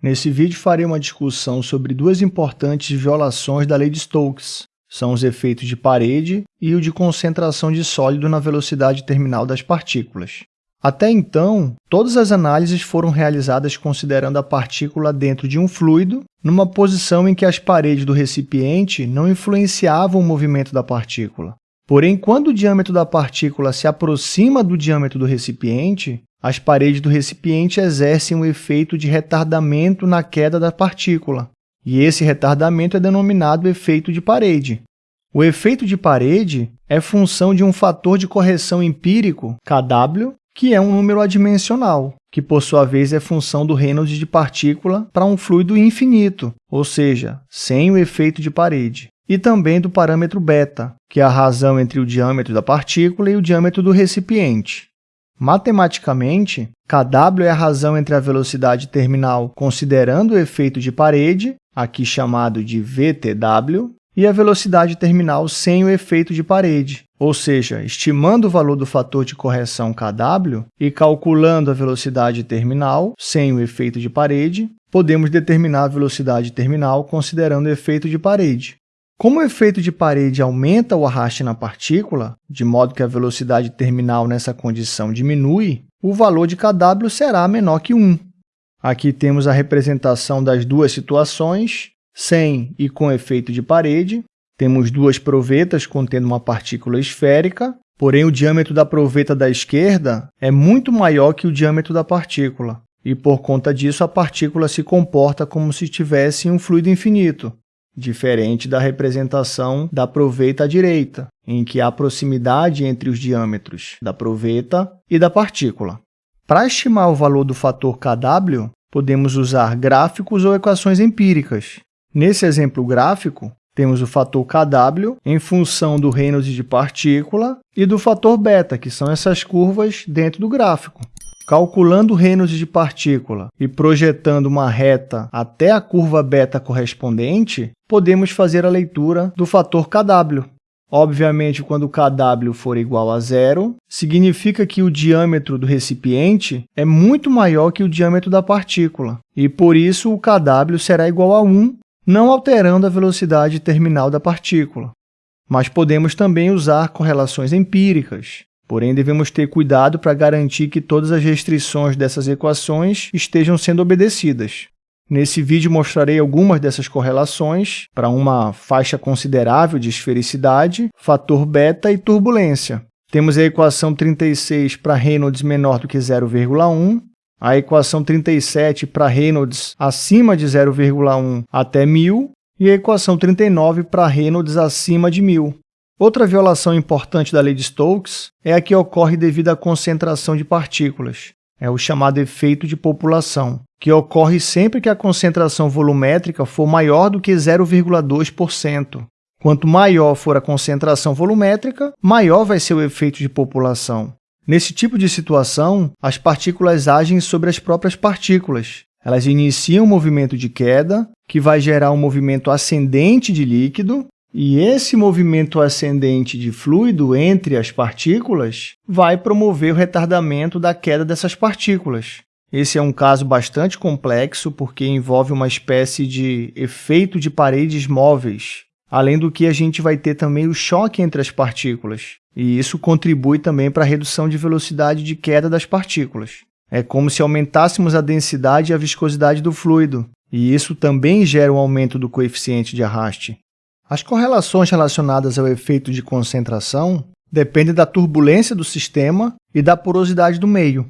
Nesse vídeo farei uma discussão sobre duas importantes violações da lei de Stokes. São os efeitos de parede e o de concentração de sólido na velocidade terminal das partículas. Até então, todas as análises foram realizadas considerando a partícula dentro de um fluido, numa posição em que as paredes do recipiente não influenciavam o movimento da partícula. Porém, quando o diâmetro da partícula se aproxima do diâmetro do recipiente, as paredes do recipiente exercem um efeito de retardamento na queda da partícula, e esse retardamento é denominado efeito de parede. O efeito de parede é função de um fator de correção empírico, Kw, que é um número adimensional, que por sua vez é função do Reynolds de partícula para um fluido infinito, ou seja, sem o efeito de parede, e também do parâmetro beta, que é a razão entre o diâmetro da partícula e o diâmetro do recipiente. Matematicamente, Kw é a razão entre a velocidade terminal considerando o efeito de parede, aqui chamado de VTW, e a velocidade terminal sem o efeito de parede, ou seja, estimando o valor do fator de correção Kw e calculando a velocidade terminal sem o efeito de parede, podemos determinar a velocidade terminal considerando o efeito de parede. Como o efeito de parede aumenta o arraste na partícula, de modo que a velocidade terminal nessa condição diminui, o valor de kW será menor que 1. Aqui temos a representação das duas situações, sem e com efeito de parede. Temos duas provetas contendo uma partícula esférica, porém o diâmetro da proveta da esquerda é muito maior que o diâmetro da partícula, e por conta disso a partícula se comporta como se tivesse um fluido infinito, diferente da representação da proveta à direita, em que há proximidade entre os diâmetros da proveta e da partícula. Para estimar o valor do fator Kw, podemos usar gráficos ou equações empíricas. Nesse exemplo gráfico, temos o fator Kw em função do Reynolds de partícula e do fator beta, que são essas curvas dentro do gráfico. Calculando Reynolds de partícula e projetando uma reta até a curva beta correspondente, podemos fazer a leitura do fator Kw. Obviamente, quando Kw for igual a zero, significa que o diâmetro do recipiente é muito maior que o diâmetro da partícula, e por isso o Kw será igual a 1, não alterando a velocidade terminal da partícula. Mas podemos também usar correlações empíricas. Porém, devemos ter cuidado para garantir que todas as restrições dessas equações estejam sendo obedecidas. Nesse vídeo mostrarei algumas dessas correlações para uma faixa considerável de esfericidade, fator beta e turbulência. Temos a equação 36 para Reynolds menor do que 0,1, a equação 37 para Reynolds acima de 0,1 até 1000 e a equação 39 para Reynolds acima de 1000. Outra violação importante da lei de Stokes é a que ocorre devido à concentração de partículas. É o chamado efeito de população, que ocorre sempre que a concentração volumétrica for maior do que 0,2%. Quanto maior for a concentração volumétrica, maior vai ser o efeito de população. Nesse tipo de situação, as partículas agem sobre as próprias partículas. Elas iniciam um movimento de queda, que vai gerar um movimento ascendente de líquido, e esse movimento ascendente de fluido entre as partículas vai promover o retardamento da queda dessas partículas. Esse é um caso bastante complexo porque envolve uma espécie de efeito de paredes móveis, além do que a gente vai ter também o choque entre as partículas, e isso contribui também para a redução de velocidade de queda das partículas. É como se aumentássemos a densidade e a viscosidade do fluido, e isso também gera um aumento do coeficiente de arraste. As correlações relacionadas ao efeito de concentração dependem da turbulência do sistema e da porosidade do meio.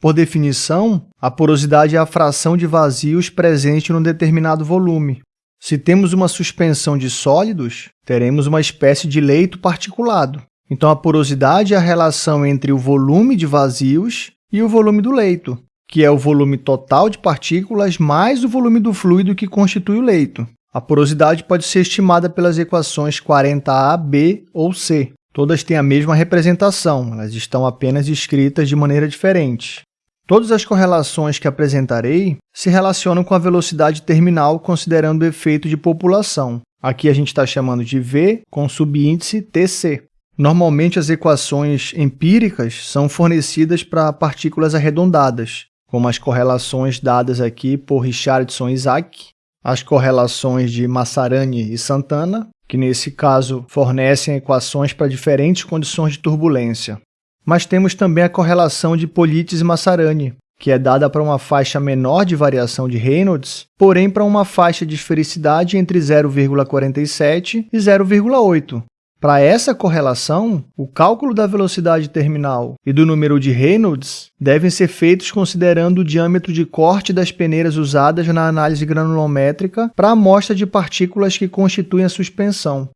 Por definição, a porosidade é a fração de vazios presente num determinado volume. Se temos uma suspensão de sólidos, teremos uma espécie de leito particulado. Então, a porosidade é a relação entre o volume de vazios e o volume do leito, que é o volume total de partículas mais o volume do fluido que constitui o leito. A porosidade pode ser estimada pelas equações 40A, B ou C. Todas têm a mesma representação, elas estão apenas escritas de maneira diferente. Todas as correlações que apresentarei se relacionam com a velocidade terminal considerando o efeito de população. Aqui a gente está chamando de V com subíndice TC. Normalmente, as equações empíricas são fornecidas para partículas arredondadas, como as correlações dadas aqui por Richardson e Isaac, as correlações de Massarani e Santana, que nesse caso fornecem equações para diferentes condições de turbulência. Mas temos também a correlação de Polites e Massarani, que é dada para uma faixa menor de variação de Reynolds, porém para uma faixa de esfericidade entre 0,47 e 0,8. Para essa correlação, o cálculo da velocidade terminal e do número de Reynolds devem ser feitos considerando o diâmetro de corte das peneiras usadas na análise granulométrica para a amostra de partículas que constituem a suspensão.